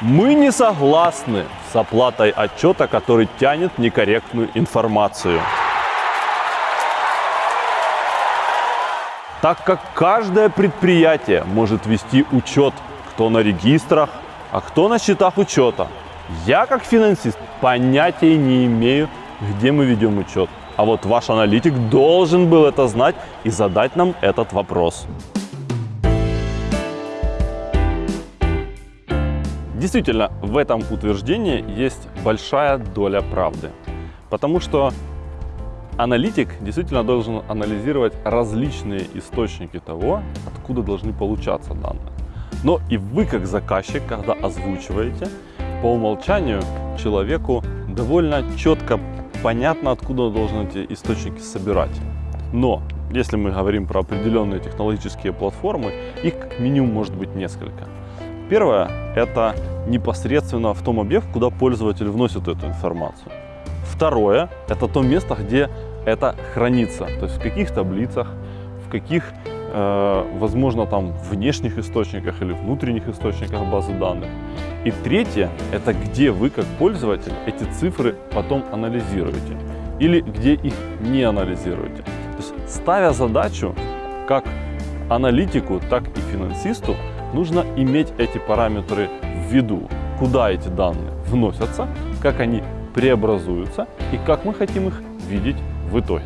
Мы не согласны с оплатой отчета, который тянет некорректную информацию. Так как каждое предприятие может вести учет, кто на регистрах, а кто на счетах учета. Я как финансист понятия не имею, где мы ведем учет. А вот ваш аналитик должен был это знать и задать нам этот вопрос. Действительно, в этом утверждении есть большая доля правды. Потому что аналитик действительно должен анализировать различные источники того, откуда должны получаться данные. Но и вы, как заказчик, когда озвучиваете, по умолчанию человеку довольно четко понятно, откуда должны эти источники собирать. Но если мы говорим про определенные технологические платформы, их как минимум может быть несколько. Первое – это непосредственно в том объект, куда пользователь вносит эту информацию. Второе – это то место, где это хранится, то есть в каких таблицах, в каких, э, возможно, там внешних источниках или внутренних источниках базы данных. И третье – это где вы, как пользователь, эти цифры потом анализируете или где их не анализируете. То есть ставя задачу как аналитику, так и финансисту, нужно иметь эти параметры в виду, куда эти данные вносятся, как они преобразуются и как мы хотим их видеть в итоге.